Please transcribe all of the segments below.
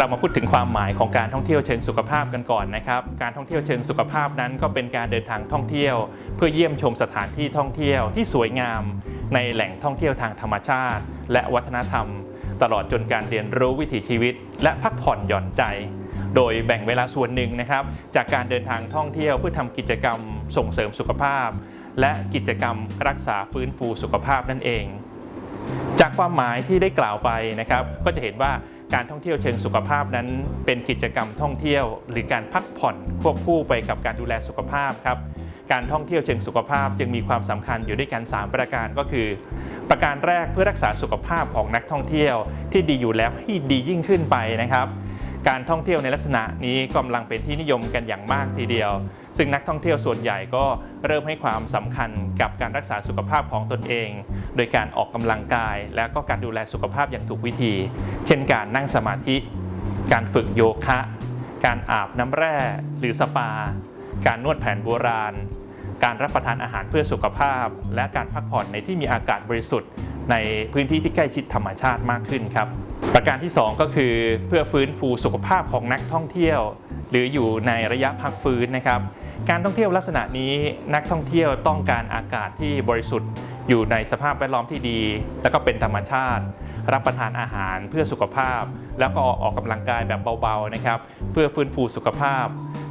เรามาพูดถึงความหมายของการท่องเที่ยวเชิงสุขภาพกันก่อนนะครับ การท่องเที่ยวเชิงสุขภาพนั้นก็เป็นการเดินทางท่องเที่ยว เพื่อเยี่ยมชมสถานที่ท่องเที่ยวที่สวยงาม ในแหล่งท่องเที่ยวทางธรรมชาติ และวัฒนธรรม ตลอดจนการเรียนรู้วิถีชีวิต และพักผ่อนหย่อนใจ โดยแบ่งเวลาส่วนหนึ่งนะครับ จากการเดินทางท่องเที่ยวเพื่อทำกิจกรรมส่งเสริมสุขภาพ และกิจกรรมรักษาฟื้นฟูสุขภาพนั่นเอง จากความหมายที่ได้กล่าวไปนะครับ ก็จะเห็นว่า การท่องเที่ยวเชิงสุขภาพนั้น เป็นกิจกรรมท่องเที่ยว หรือการพักผ่อนควบคู่ไปกับการดูแลสุขภาพครับการท่องเที่ยวเชิงสุขภาพจึงมีความสำคัญอยู่ด้วยกัน 3 ประการก็คือ ประการแรกเพื่อรักษาสุขภาพของนักท่องเที่ยว ที่ดีอยู่แล้วให้ดียิ่งขึ้นไปนะครับ การท่องเที่ยวในลักษณะนี้กำลังเป็นที่นิยมกันอย่างมากทีเดียว ซึ่งนักท่องเที่ยวส่วนใหญ่ก็เริ่มให้ความสำคัญกับการรักษาสุขภาพของตนเอง โดยการออกกำลังกาย และก็การดูแลสุขภาพอย่างถูกวิธี เช่นการนั่งสมาธิ การฝึกโยคะ การอาบน้ำแร่หรือสปา การนวดแผนโบราณ การรับประทานอาหารเพื่อสุขภาพ และการพักผ่อนในที่มีอากาศบริสุทธิ์ในพื้นที่ที่ใกล้ชิดธรรมชาติมากขึ้นครับ ประการที่ 2 ก็คือเพื่อฟื้นฟูสุขภาพของนักท่องเที่ยว หรืออยู่ในระยะพักฟื้นนะครับ การท่องเที่ยวลักษณะนี้นักท่องเที่ยวต้องการอากาศที่บริสุทธิ์ อยู่ในสภาพแวดล้อมที่ดี และก็เป็นธรรมชาติ รับประทานอาหารเพื่อสุขภาพ แล้วก็ออกกำลังกายแบบเบาๆนะครับเพื่อฟื้นฟูสุขภาพ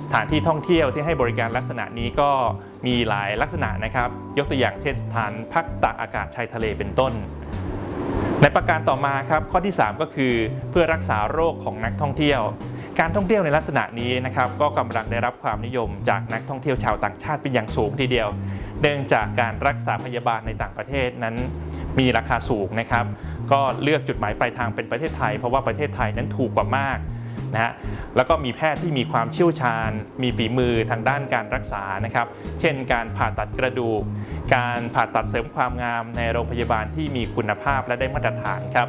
สถานที่ท่องเที่ยวที่ให้บริการลักษณะนี้ก็มีหลายลักษณะนะครับ ยกตัวอย่างเช่นสถานพักตากอากาศชายทะเลเป็นต้น ในประการต่อมาครับข้อที่ 3 ก็คือเพื่อรักษาโรคของนักท่องเที่ยว การท่องเที่ยวในลักษณะนี้นะครับก็กำลังได้รับความนิยมจากนักท่องเที่ยวชาวต่างชาติเป็นอย่างสูงทีเดียว เนื่องจากการรักษาพยาบาลในต่างประเทศนั้นมีราคาสูงนะครับ ก็เลือกจุดหมายปลายทางเป็นประเทศไทย เพราะว่าประเทศไทยนั้นถูกกว่ามากนะฮะแล้วก็มีแพทย์ที่มีความเชี่ยวชาญ มีฝีมือทางด้านการรักษานะครับ เช่น การผ่าตัดกระดูก การผ่าตัดเสริมความงามในโรงพยาบาลที่มีคุณภาพและได้มาตรฐานครับ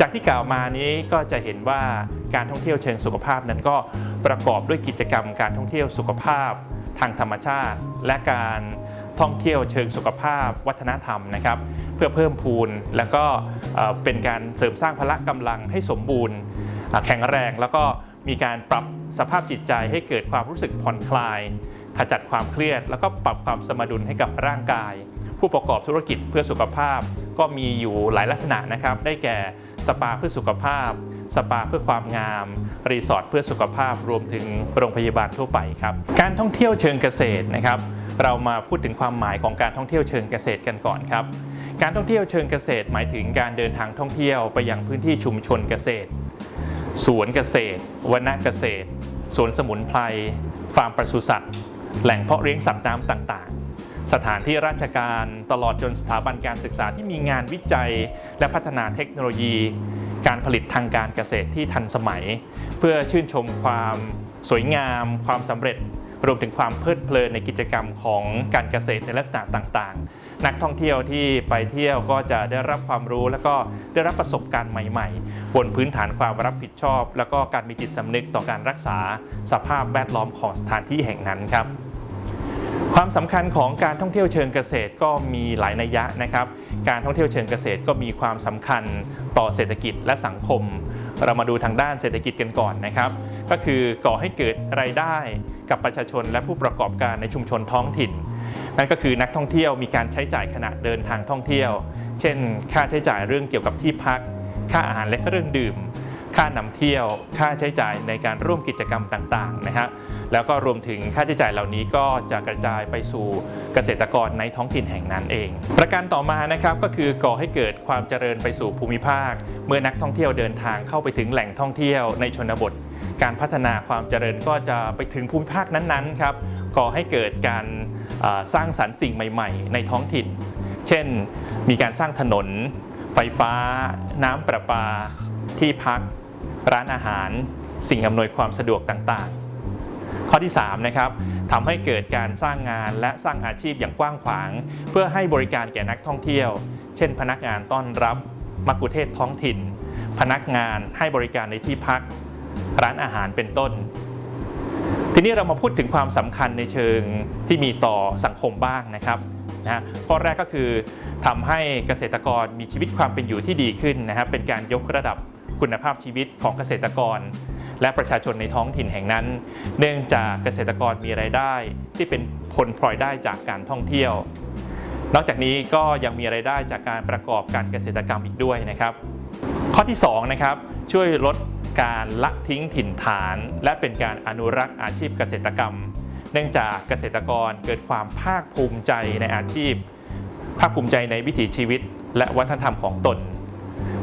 จากที่กล่าวมานี้ก็จะเห็นว่าการท่องเที่ยวเชิงสุขภาพนั้นก็ประกอบด้วยกิจกรรมการท่องเที่ยวสุขภาพทางธรรมชาติ และการท่องเที่ยวเชิงสุขภาพวัฒนธรรมนะครับ เพื่อเพิ่มพูนแล้วก็เป็นการเสริมสร้างพละกำลังให้สมบูรณ์ แข็งแรงแล้วก็มีการปรับสภาพจิตใจให้เกิดความรู้สึกผ่อนคลาย ขจัดความเครียด แล้วก็ปรับความสมดุลให้กับร่างกาย ผู้ประกอบธุรกิจเพื่อสุขภาพก็มีอยู่หลายลักษณะนะครับ ได้แก่ สปาเพื่อสุขภาพ สปาเพื่อความงาม รีสอร์ทเพื่อสุขภาพรวมถึงโรงพยาบาลทั่วไปครับ การท่องเที่ยวเชิงเกษตรนะครับ เรามาพูดถึงความหมายของการท่องเที่ยวเชิงเกษตรกันก่อนครับ การท่องเที่ยวเชิงเกษตรหมายถึงการเดินทางท่องเที่ยวไปยังพื้นที่ชุมชนเกษตร สวนเกษตรวนเกษตร สวนสมุนไพร ฟาร์มปศุสัตว์ แหล่งเพาะเลี้ยงสัตว์น้ำต่างๆ สถานที่ราชการตลอดจนสถาบันการศึกษาที่มีงานวิจัย และพัฒนาเทคโนโลยี การผลิตทางการเกษตรที่ทันสมัย เพื่อชื่นชมความสวยงาม ความสำเร็จรวมถึงความเพลิดเพลินในกิจกรรมของการเกษตรในลักษณะต่างๆ นักท่องเที่ยวที่ไปเที่ยวก็จะได้รับความรู้ และก็ได้รับประสบการณ์ใหม่ ๆ บนพื้นฐานความรับผิดชอบ แล้วก็การมีจิตสำนึกต่อการรักษาสภาพแวดล้อมของสถานที่แห่งนั้นครับ ความสำคัญของการท่องเที่ยวเชิงเกษตรก็มีหลายนัยยะนะครับ การท่องเที่ยวเชิงเกษตรก็มีความสำคัญต่อเศรษฐกิจและสังคม เรามาดูทางด้านเศรษฐกิจกันก่อนนะครับ ก็คือก่อให้เกิดรายได้กับประชาชนและผู้ประกอบการในชุมชนท้องถิ่น นั่นก็คือนักท่องเที่ยวมีการใช้จ่ายขณะเดินทางท่องเที่ยว เช่น ค่าใช้จ่ายเรื่องเกี่ยวกับที่พัก ค่าอาหารและเครื่องดื่ม ค่านำเที่ยว ค่าใช้จ่ายในการร่วมกิจกรรมต่างๆนะครับแล้วก็รวมถึงค่าใช้จ่ายเหล่านี้ก็จะกระจายไปสู่เกษตรกรในท้องถิ่นแห่งนั้นเอง ประการต่อมานะครับก็คือก่อให้เกิดความเจริญไปสู่ภูมิภาค เมื่อนักท่องเที่ยวเดินทางเข้าไปถึงแหล่งท่องเที่ยวในชนบท การพัฒนาความเจริญก็จะไปถึงภูมิภาคนั้นๆครับก่อให้เกิดการสร้างสรรค์สิ่งใหม่ ๆ ในท้องถิ่น เช่น มีการสร้างถนน ไฟฟ้า น้ำประปา ที่พัก ร้านอาหาร สิ่งอำนวยความสะดวกต่างๆ ข้อที่3นะครับทำให้เกิดการสร้างงานและสร้างอาชีพอย่างกว้างขวาง เพื่อให้บริการแก่นักท่องเที่ยว เช่น พนักงานต้อนรับมักคุเทศท้องถิ่น พนักงานให้บริการในที่พัก ร้านอาหารเป็นต้น ทีนี้เรามาพูดถึงความสำคัญในเชิงที่มีต่อสังคมบ้างนะครับนะข้อแรกก็คือทำให้เกษตรกรมีชีวิตความเป็นอยู่ที่ดีขึ้นนะครับเป็นการยกระดับ คุณภาพชีวิตของเกษตรกร และประชาชนในท้องถิ่นแห่งนั้น เนื่องจากเกษตรกรมีรายได้ ที่เป็นผลพลอยได้จากการท่องเที่ยว นอกจากนี้ก็ยังมีรายได้จากการประกอบการเกษตรกรรมอีกด้วยนะครับ ข้อที่2นะครับช่วยลดการละทิ้งถิ่นฐาน และเป็นการอนุรักษ์อาชีพเกษตรกรรม เนื่องจากเกษตรกรเกิดความภาคภูมิใจในอาชีพ ภาคภูมิใจในวิถีชีวิต และวัฒนธรรมของตน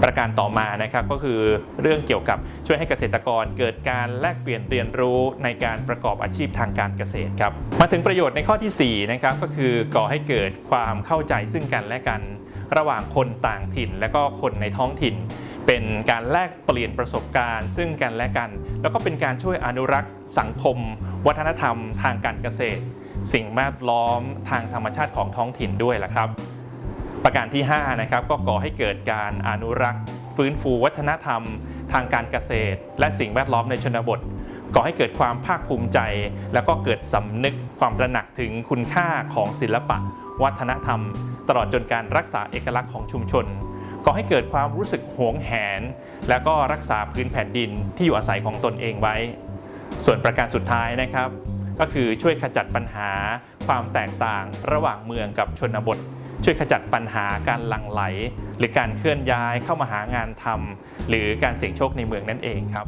ประการต่อมานะครับก็คือเรื่องเกี่ยวกับช่วยให้เกษตรกรเกิดการแลกเปลี่ยนเรียนรู้ในการประกอบอาชีพทางการเกษตรครับมาถึงประโยชน์ในข้อที่4นะครับก็คือก่อให้เกิดความเข้าใจซึ่งกันและกัน ระหว่างคนต่างถิ่น และก็คนในท้องถิ่น เป็นการแลกเปลี่ยนประสบการณ์ ซึ่งกันและกัน แล้วก็เป็นการช่วยอนุรักษ์สังคม วัฒนธรรม ทางการเกษตร สิ่งแวดล้อมทางธรรมชาติของท้องถิ่นด้วยล่ะครับ ประการที่5นะครับก็ก่อให้เกิดการอนุรักษ์ ฟื้นฟูวัฒนธรรม ทางการเกษตร และสิ่งแวดล้อมในชนบทก่อให้เกิดความภาคภูมิใจ แล้วก็เกิดสำนึกความตระหนักถึงคุณค่าของศิลปะ วัฒนธรรม ตลอดจนการรักษาเอกลักษณ์ของชุมชนก่อให้เกิดความรู้สึกหวงแหน แล้วก็รักษาพื้นแผ่นดินที่อยู่อาศัยของตนเองไว้ ส่วนประการสุดท้ายนะครับ ก็คือช่วยขจัดปัญหา ความแตกต่างระหว่างเมืองกับชนบท ช่วยขจัดปัญหาการหลั่งไหล หรือการเคลื่อนย้ายเข้ามาหางานทำหรือการเสี่ยงโชคในเมืองนั่นเองครับ